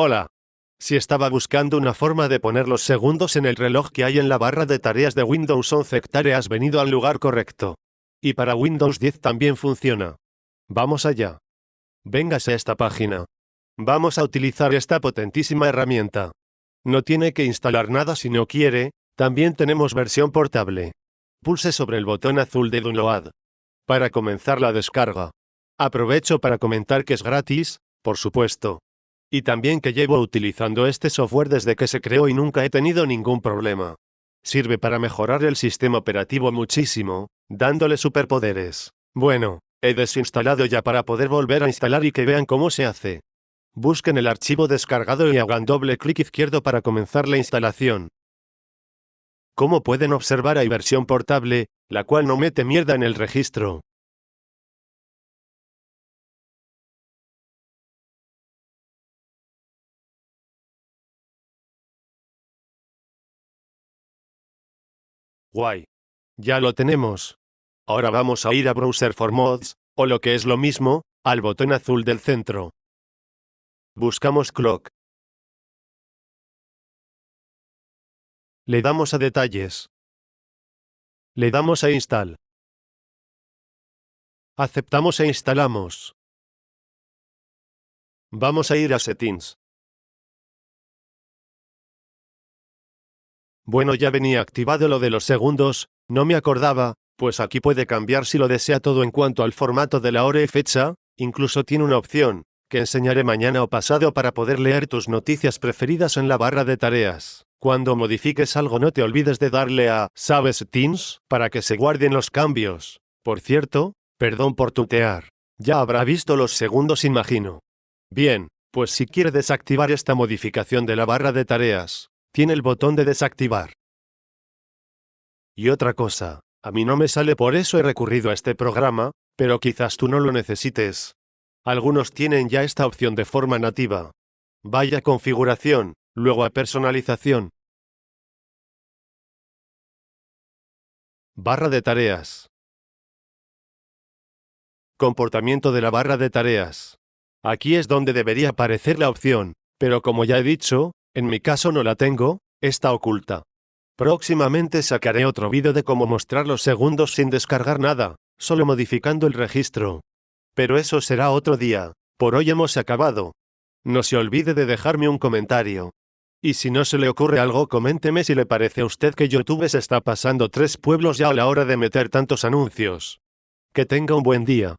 Hola. Si estaba buscando una forma de poner los segundos en el reloj que hay en la barra de tareas de Windows 11 hectare has venido al lugar correcto. Y para Windows 10 también funciona. Vamos allá. Véngase a esta página. Vamos a utilizar esta potentísima herramienta. No tiene que instalar nada si no quiere, también tenemos versión portable. Pulse sobre el botón azul de Download. Para comenzar la descarga. Aprovecho para comentar que es gratis, por supuesto. Y también que llevo utilizando este software desde que se creó y nunca he tenido ningún problema. Sirve para mejorar el sistema operativo muchísimo, dándole superpoderes. Bueno, he desinstalado ya para poder volver a instalar y que vean cómo se hace. Busquen el archivo descargado y hagan doble clic izquierdo para comenzar la instalación. Como pueden observar hay versión portable, la cual no mete mierda en el registro. Guay. Ya lo tenemos. Ahora vamos a ir a Browser for Mods, o lo que es lo mismo, al botón azul del centro. Buscamos Clock. Le damos a Detalles. Le damos a Install. Aceptamos e instalamos. Vamos a ir a Settings. Bueno ya venía activado lo de los segundos, no me acordaba, pues aquí puede cambiar si lo desea todo en cuanto al formato de la hora y fecha, incluso tiene una opción, que enseñaré mañana o pasado para poder leer tus noticias preferidas en la barra de tareas. Cuando modifiques algo no te olvides de darle a ¿Sabes Teams? para que se guarden los cambios. Por cierto, perdón por tutear. Ya habrá visto los segundos imagino. Bien, pues si quiere desactivar esta modificación de la barra de tareas, tiene el botón de desactivar. Y otra cosa, a mí no me sale por eso he recurrido a este programa, pero quizás tú no lo necesites. Algunos tienen ya esta opción de forma nativa. Vaya configuración, luego a personalización. Barra de tareas. Comportamiento de la barra de tareas. Aquí es donde debería aparecer la opción, pero como ya he dicho, en mi caso no la tengo, está oculta. Próximamente sacaré otro vídeo de cómo mostrar los segundos sin descargar nada, solo modificando el registro. Pero eso será otro día. Por hoy hemos acabado. No se olvide de dejarme un comentario. Y si no se le ocurre algo coménteme si le parece a usted que YouTube se está pasando tres pueblos ya a la hora de meter tantos anuncios. Que tenga un buen día.